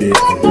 Yeah.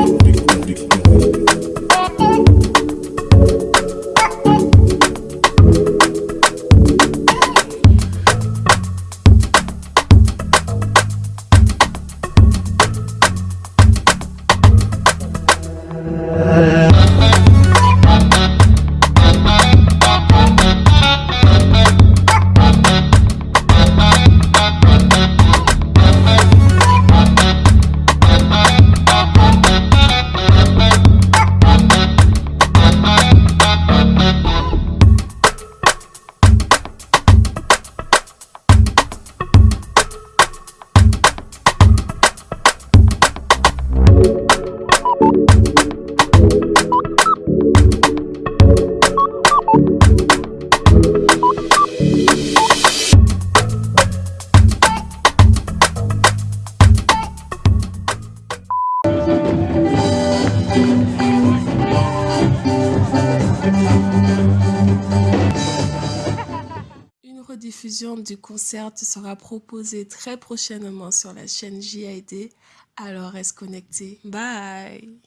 Une rediffusion du concert sera proposée très prochainement sur la chaîne JID, alors reste connecté. Bye